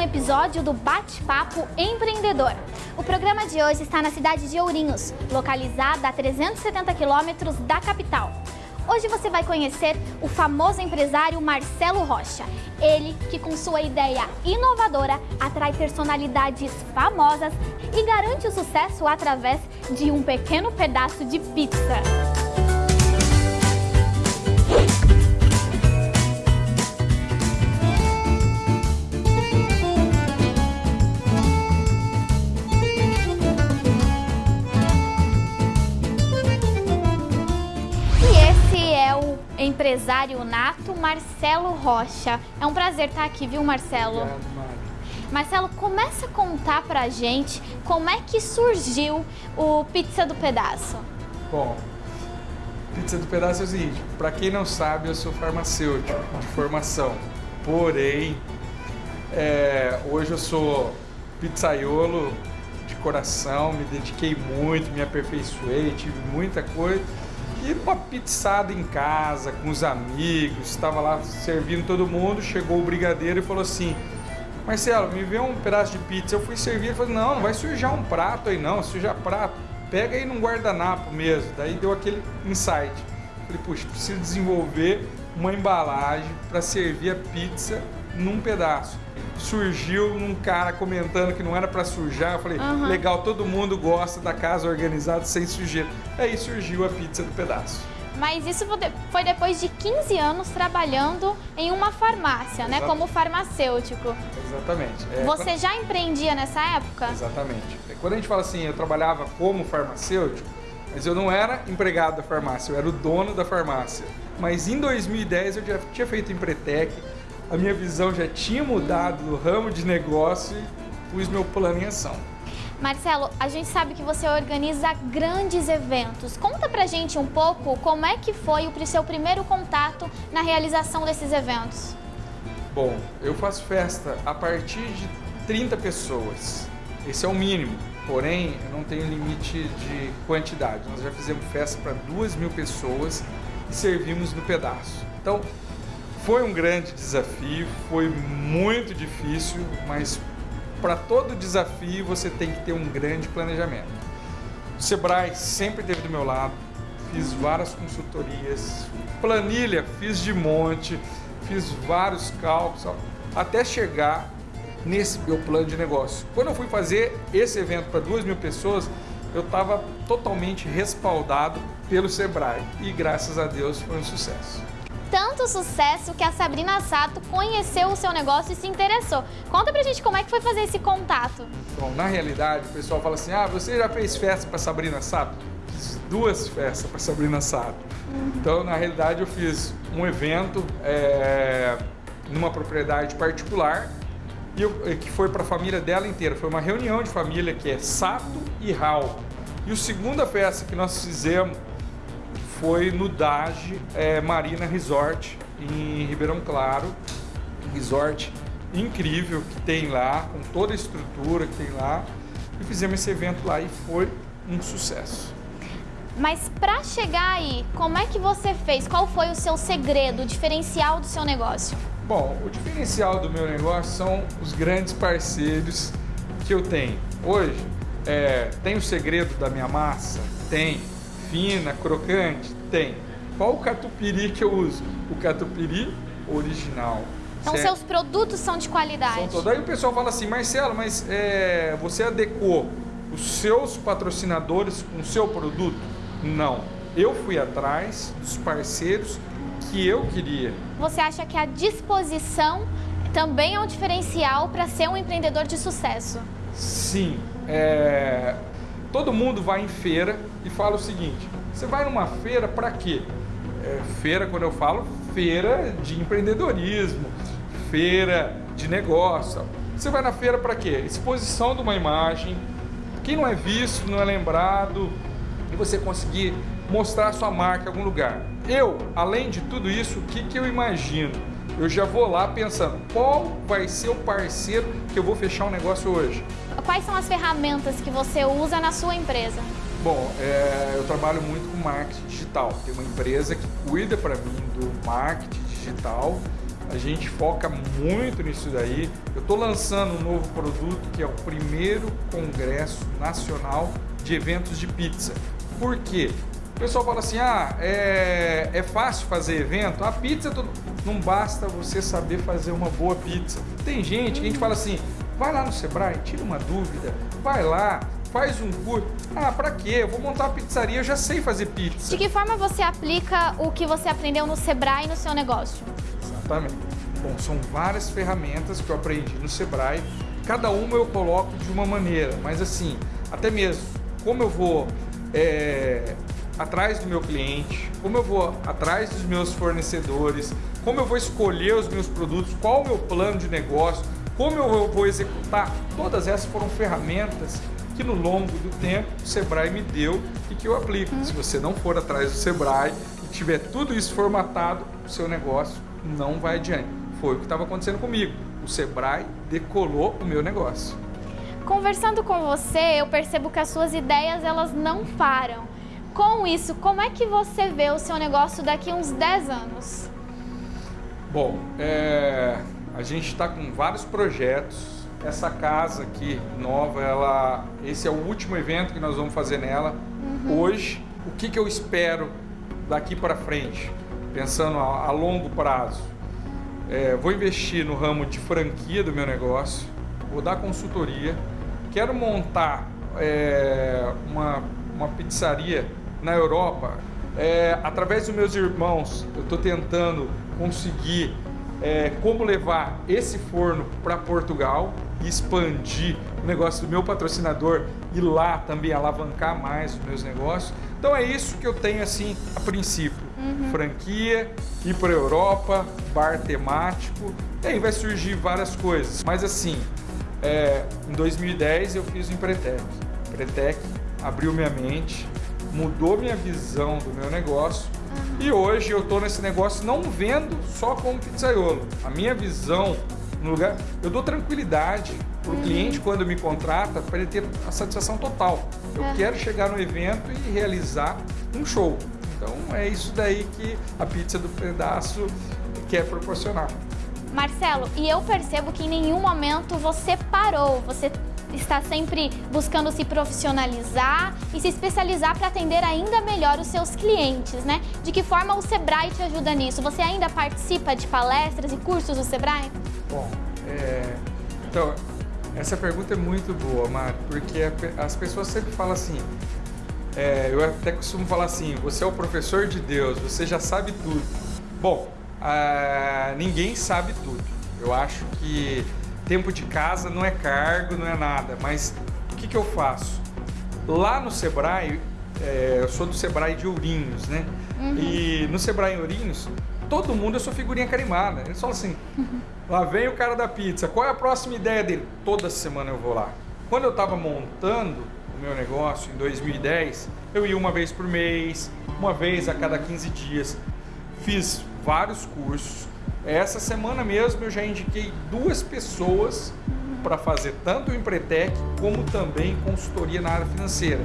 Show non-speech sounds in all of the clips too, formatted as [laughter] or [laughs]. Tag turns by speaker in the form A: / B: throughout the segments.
A: episódio do Bate-Papo Empreendedor. O programa de hoje está na cidade de Ourinhos, localizada a 370 quilômetros da capital. Hoje você vai conhecer o famoso empresário Marcelo Rocha. Ele que com sua ideia inovadora atrai personalidades famosas e garante o sucesso através de um pequeno pedaço de pizza. Empresário nato Marcelo Rocha. É um prazer estar aqui, viu, Marcelo?
B: Obrigado, Mari.
A: Marcelo, começa a contar pra gente como é que surgiu o Pizza do Pedaço.
B: Bom, Pizza do Pedaço é o seguinte, para quem não sabe, eu sou farmacêutico de formação. Porém, é, hoje eu sou pizzaiolo de coração, me dediquei muito, me aperfeiçoei, tive muita coisa e uma pizzada em casa, com os amigos, estava lá servindo todo mundo, chegou o brigadeiro e falou assim, Marcelo, me vê um pedaço de pizza. Eu fui servir e falei, não, não vai sujar um prato aí não, sujar prato, pega aí num guardanapo mesmo. Daí deu aquele insight. Falei, puxa, preciso desenvolver uma embalagem para servir a pizza num pedaço. Surgiu um cara comentando que não era para sujar. Eu falei, uhum. legal, todo mundo gosta da casa organizada sem sujeira. Aí surgiu a pizza do pedaço.
A: Mas isso foi depois de 15 anos trabalhando em uma farmácia, Exatamente. né? Como farmacêutico.
B: Exatamente.
A: É, Você quando... já empreendia nessa época?
B: Exatamente. É, quando a gente fala assim, eu trabalhava como farmacêutico, mas eu não era empregado da farmácia, eu era o dono da farmácia. Mas em 2010 eu já tinha feito Empretec, a minha visão já tinha mudado no ramo de negócio e pus meu plano em ação.
A: Marcelo, a gente sabe que você organiza grandes eventos. Conta pra gente um pouco como é que foi o seu primeiro contato na realização desses eventos.
B: Bom, eu faço festa a partir de 30 pessoas. Esse é o mínimo, porém eu não tenho limite de quantidade. Nós já fizemos festa para duas mil pessoas e servimos no pedaço. Então, foi um grande desafio, foi muito difícil, mas para todo desafio você tem que ter um grande planejamento. O Sebrae sempre esteve do meu lado, fiz várias consultorias, planilha fiz de monte, fiz vários cálculos, até chegar nesse meu plano de negócio. Quando eu fui fazer esse evento para duas mil pessoas, eu estava totalmente respaldado pelo Sebrae e graças a Deus foi um sucesso
A: tanto sucesso que a Sabrina Sato conheceu o seu negócio e se interessou. Conta pra gente como é que foi fazer esse contato.
B: Bom, na realidade, o pessoal fala assim, ah, você já fez festa pra Sabrina Sato? Fiz duas festas pra Sabrina Sato. Uhum. Então, na realidade, eu fiz um evento é, numa propriedade particular e eu, que foi para a família dela inteira. Foi uma reunião de família que é Sato e Raul. E a segunda festa que nós fizemos foi no Dage é, Marina Resort, em Ribeirão Claro. Resort incrível que tem lá, com toda a estrutura que tem lá. E fizemos esse evento lá e foi um sucesso.
A: Mas para chegar aí, como é que você fez? Qual foi o seu segredo, o diferencial do seu negócio?
B: Bom, o diferencial do meu negócio são os grandes parceiros que eu tenho. Hoje, é, tem o segredo da minha massa? Tem fina, crocante? Tem. Qual o catupiry que eu uso? O catupiry original.
A: Então certo? seus produtos são de qualidade.
B: São todos. Aí o pessoal fala assim, Marcelo, mas é, você adequou os seus patrocinadores com o seu produto? Não. Eu fui atrás dos parceiros que eu queria.
A: Você acha que a disposição também é um diferencial para ser um empreendedor de sucesso?
B: Sim. É, Todo mundo vai em feira e fala o seguinte, você vai numa feira para quê? É, feira, quando eu falo, feira de empreendedorismo, feira de negócio. Você vai na feira para quê? Exposição de uma imagem, quem não é visto, não é lembrado, e você conseguir mostrar sua marca em algum lugar. Eu, além de tudo isso, o que, que eu imagino? Eu já vou lá pensando, qual vai ser o parceiro que eu vou fechar um negócio hoje?
A: Quais são as ferramentas que você usa na sua empresa?
B: Bom, é, eu trabalho muito com marketing digital. Tem uma empresa que cuida para mim do marketing digital A gente foca muito nisso daí. Eu estou lançando um novo produto que é o primeiro Congresso Nacional de Eventos de Pizza. Por quê? O pessoal fala assim, ah, é, é fácil fazer evento? A pizza, não basta você saber fazer uma boa pizza. Tem gente que a gente fala assim, vai lá no Sebrae, tira uma dúvida, vai lá, faz um curso. Ah, para quê? Eu vou montar uma pizzaria, eu já sei fazer pizza.
A: De que forma você aplica o que você aprendeu no Sebrae no seu negócio?
B: Exatamente. Bom, são várias ferramentas que eu aprendi no Sebrae. Cada uma eu coloco de uma maneira, mas assim, até mesmo como eu vou é, atrás do meu cliente, como eu vou atrás dos meus fornecedores, como eu vou escolher os meus produtos, qual o meu plano de negócio, como eu vou executar. Todas essas foram ferramentas que no longo do tempo o Sebrae me deu e que eu aplico. Se você não for atrás do Sebrae e tiver tudo isso formatado, o seu negócio não vai adiante. Foi o que estava acontecendo comigo. O Sebrae decolou o meu negócio.
A: Conversando com você, eu percebo que as suas ideias elas não param. Com isso, como é que você vê o seu negócio daqui a uns 10 anos?
B: Bom, é, a gente está com vários projetos. Essa casa aqui nova, ela, esse é o último evento que nós vamos fazer nela. Uhum. Hoje, o que, que eu espero daqui para frente, pensando a, a longo prazo? É, vou investir no ramo de franquia do meu negócio, vou dar consultoria, quero montar é, uma, uma pizzaria na Europa. É, através dos meus irmãos, eu estou tentando conseguir é, como levar esse forno para Portugal e expandir o negócio do meu patrocinador e lá também alavancar mais os meus negócios. Então é isso que eu tenho assim a princípio. Uhum. Franquia, ir para a Europa, bar temático, e aí vai surgir várias coisas. Mas assim, é, em 2010 eu fiz o Empretec. Empretec abriu minha mente, mudou minha visão do meu negócio uhum. e hoje eu estou nesse negócio não vendo só como pizzaiolo. A minha visão no lugar, eu dou tranquilidade para o uhum. cliente quando me contrata para ele ter a satisfação total. Eu é. quero chegar no evento e realizar um show. Então é isso daí que a pizza do pedaço quer proporcionar.
A: Marcelo, e eu percebo que em nenhum momento você parou, você está sempre buscando se profissionalizar e se especializar para atender ainda melhor os seus clientes, né? De que forma o Sebrae te ajuda nisso? Você ainda participa de palestras e cursos do Sebrae?
B: Bom, é... então, essa pergunta é muito boa, Mari, porque as pessoas sempre falam assim, é, eu até costumo falar assim, você é o professor de Deus, você já sabe tudo. Bom, ah, ninguém sabe tudo. Eu acho que tempo de casa não é cargo, não é nada, mas o que, que eu faço? Lá no Sebrae, é, eu sou do Sebrae de Ourinhos, né? Uhum. E no Sebrae Ourinhos, todo mundo eu sou figurinha carimada. Eles falam assim, [laughs] lá vem o cara da pizza, qual é a próxima ideia dele? Toda semana eu vou lá. Quando eu estava montando o meu negócio em 2010, eu ia uma vez por mês, uma vez a cada 15 dias. Fiz vários cursos. Essa semana mesmo eu já indiquei duas pessoas para fazer tanto o Empretec como também consultoria na área financeira.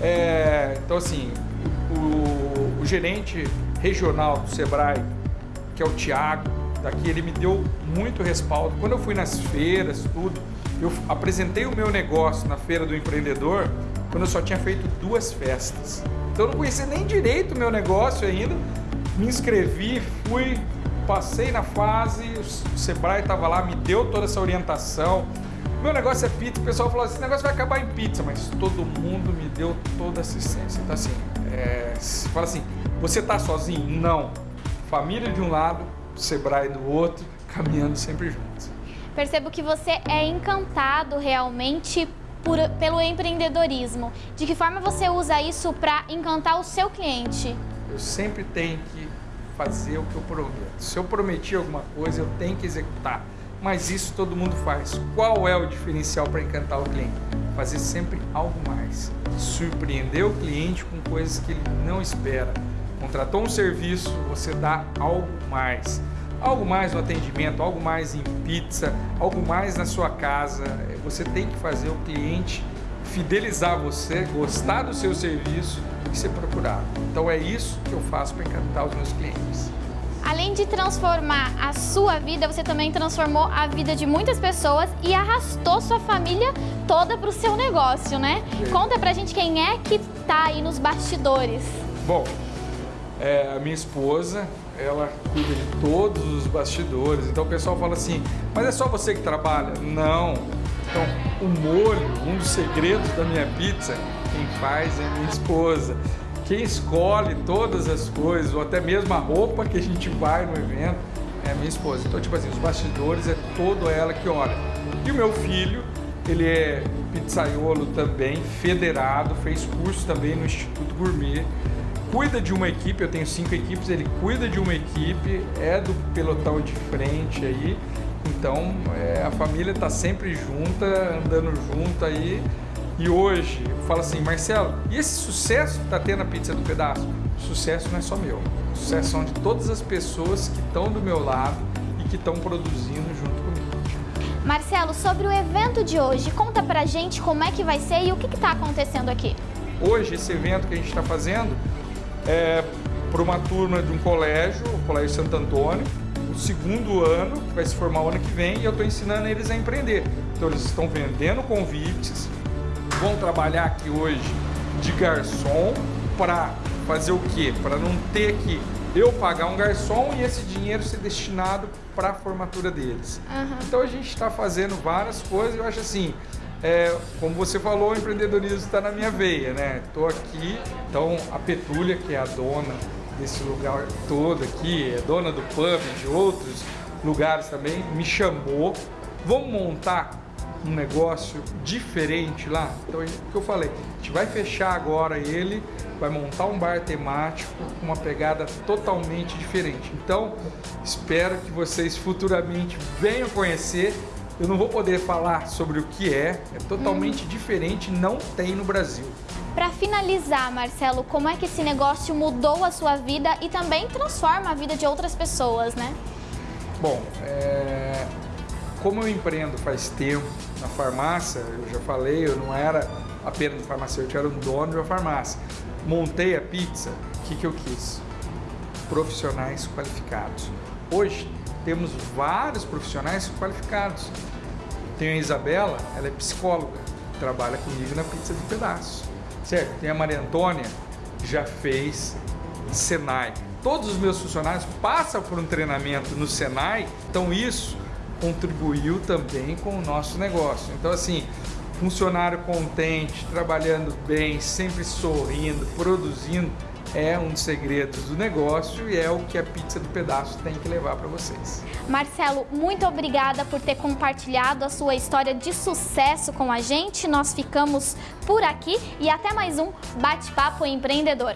B: É, então assim, o, o, gerente regional do Sebrae, que é o Tiago, daqui ele me deu muito respaldo. Quando eu fui nas feiras, tudo, eu apresentei o meu negócio na feira do empreendedor quando eu só tinha feito duas festas. Então eu não conhecia nem direito o meu negócio ainda, me inscrevi, fui, passei na fase, o Sebrae estava lá, me deu toda essa orientação. Meu negócio é pizza, o pessoal falou assim, esse negócio vai acabar em pizza, mas todo mundo me deu toda assistência. Então assim, é, fala assim, você está sozinho? Não. Família de um lado, Sebrae do outro, caminhando sempre juntos.
A: Percebo que você é encantado realmente por, pelo empreendedorismo. De que forma você usa isso para encantar o seu cliente?
B: Eu sempre tenho que fazer o que eu prometo. Se eu prometi alguma coisa, eu tenho que executar. Mas isso todo mundo faz. Qual é o diferencial para encantar o cliente? Fazer sempre algo mais. Surpreender o cliente com coisas que ele não espera. Contratou um serviço, você dá algo mais. Algo mais no atendimento, algo mais em pizza, algo mais na sua casa. Você tem que fazer o cliente fidelizar você, gostar do seu serviço e ser procurado. Então é isso que eu faço para encantar os meus clientes.
A: Além de transformar a sua vida, você também transformou a vida de muitas pessoas e arrastou sua família toda para o seu negócio, né?
B: Sim.
A: Conta pra gente quem é que tá aí nos bastidores.
B: Bom, é, a minha esposa, ela cuida de todos os bastidores. Então o pessoal fala assim, mas é só você que trabalha? Não. Então, o molho, um dos segredos da minha pizza, quem faz é minha esposa. Quem escolhe todas as coisas, ou até mesmo a roupa que a gente vai no evento, é minha esposa. Então, tipo assim, os bastidores é todo ela que olha. E o meu filho, ele é pizzaiolo também, federado, fez curso também no Instituto Gourmet cuida de uma equipe, eu tenho cinco equipes, ele cuida de uma equipe, é do pelotão de frente aí, então é, a família está sempre junta, andando junto aí. E hoje, eu falo assim, Marcelo, e esse sucesso que está tendo a pizza do pedaço? O sucesso não é só meu, o sucesso são de todas as pessoas que estão do meu lado e que estão produzindo junto comigo.
A: Marcelo, sobre o evento de hoje, conta pra gente como é que vai ser e o que está acontecendo aqui.
B: Hoje, esse evento que a gente está fazendo, é, para uma turma de um colégio, o Colégio Santo Antônio, o segundo ano, que vai se formar o ano que vem, e eu estou ensinando eles a empreender. Então eles estão vendendo convites, vão trabalhar aqui hoje de garçom para fazer o quê? Para não ter que eu pagar um garçom e esse dinheiro ser destinado para a formatura deles. Uhum. Então a gente está fazendo várias coisas, eu acho assim, é, como você falou, o empreendedorismo está na minha veia, né? Estou aqui, então a Petúlia, que é a dona desse lugar todo aqui, é dona do pub, de outros lugares também, me chamou. Vamos montar um negócio diferente lá? Então, o que eu falei, a gente vai fechar agora ele, vai montar um bar temático com uma pegada totalmente diferente. Então, espero que vocês futuramente venham conhecer eu não vou poder falar sobre o que é, é totalmente hum. diferente, não tem no Brasil.
A: Para finalizar, Marcelo, como é que esse negócio mudou a sua vida e também transforma a vida de outras pessoas, né?
B: Bom, é... como eu empreendo faz tempo na farmácia, eu já falei, eu não era apenas um farmacêutico, eu era um dono de uma farmácia. Montei a pizza, o que, que eu quis? Profissionais qualificados. Hoje, temos vários profissionais qualificados. Tem a Isabela, ela é psicóloga, trabalha comigo na pizza de pedaços. Certo? Tem a Maria Antônia, já fez Senai. Todos os meus funcionários passam por um treinamento no Senai, então isso contribuiu também com o nosso negócio. Então assim, funcionário contente, trabalhando bem, sempre sorrindo, produzindo, é um dos segredos do negócio e é o que a pizza do pedaço tem que levar para vocês.
A: Marcelo, muito obrigada por ter compartilhado a sua história de sucesso com a gente. Nós ficamos por aqui e até mais um Bate-Papo Empreendedor.